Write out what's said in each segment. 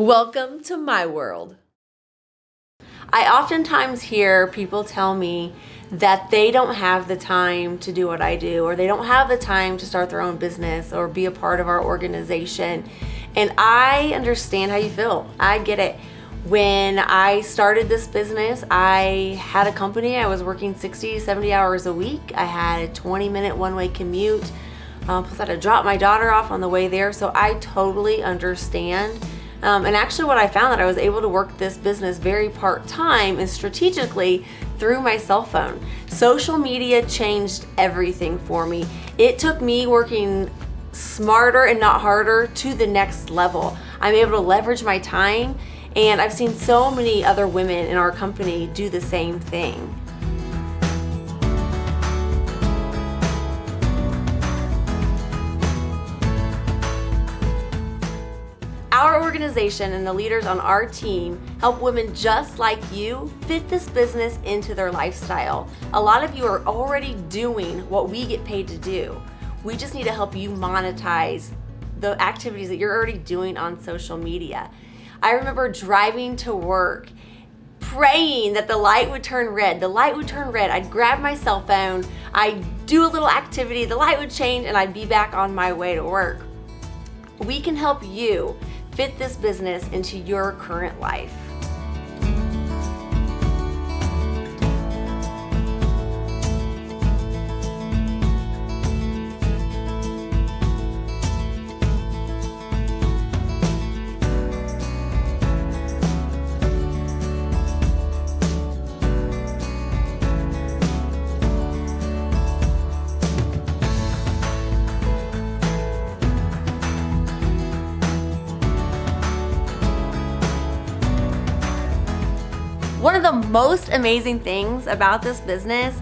Welcome to my world. I oftentimes hear people tell me that they don't have the time to do what I do or they don't have the time to start their own business or be a part of our organization. And I understand how you feel. I get it. When I started this business, I had a company. I was working 60, 70 hours a week. I had a 20 minute one-way commute. Um, plus I had to drop my daughter off on the way there. So I totally understand um, and actually what I found that I was able to work this business very part-time and strategically through my cell phone. Social media changed everything for me. It took me working smarter and not harder to the next level. I'm able to leverage my time and I've seen so many other women in our company do the same thing. Organization and the leaders on our team help women just like you fit this business into their lifestyle. A lot of you are already doing what we get paid to do. We just need to help you monetize the activities that you're already doing on social media. I remember driving to work praying that the light would turn red. The light would turn red. I'd grab my cell phone, I'd do a little activity, the light would change, and I'd be back on my way to work. We can help you fit this business into your current life. One of the most amazing things about this business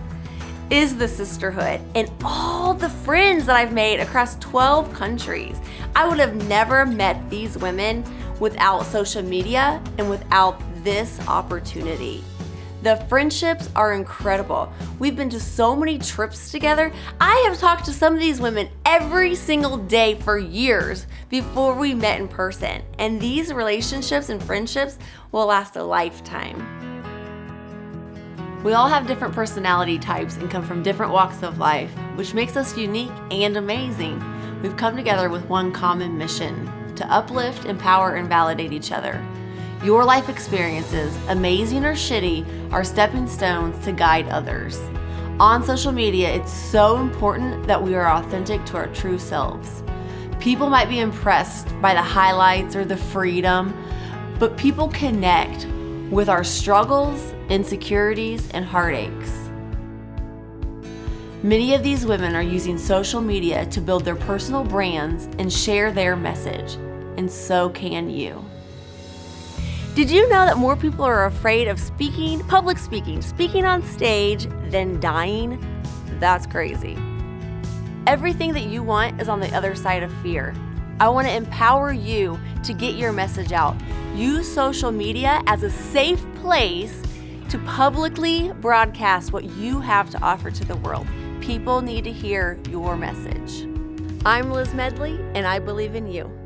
is the sisterhood and all the friends that I've made across 12 countries. I would have never met these women without social media and without this opportunity. The friendships are incredible. We've been to so many trips together. I have talked to some of these women every single day for years before we met in person. And these relationships and friendships will last a lifetime. We all have different personality types and come from different walks of life, which makes us unique and amazing. We've come together with one common mission, to uplift, empower, and validate each other. Your life experiences, amazing or shitty, are stepping stones to guide others. On social media, it's so important that we are authentic to our true selves. People might be impressed by the highlights or the freedom, but people connect with our struggles, insecurities, and heartaches. Many of these women are using social media to build their personal brands and share their message, and so can you. Did you know that more people are afraid of speaking, public speaking, speaking on stage than dying? That's crazy. Everything that you want is on the other side of fear. I want to empower you to get your message out. Use social media as a safe place to publicly broadcast what you have to offer to the world. People need to hear your message. I'm Liz Medley, and I believe in you.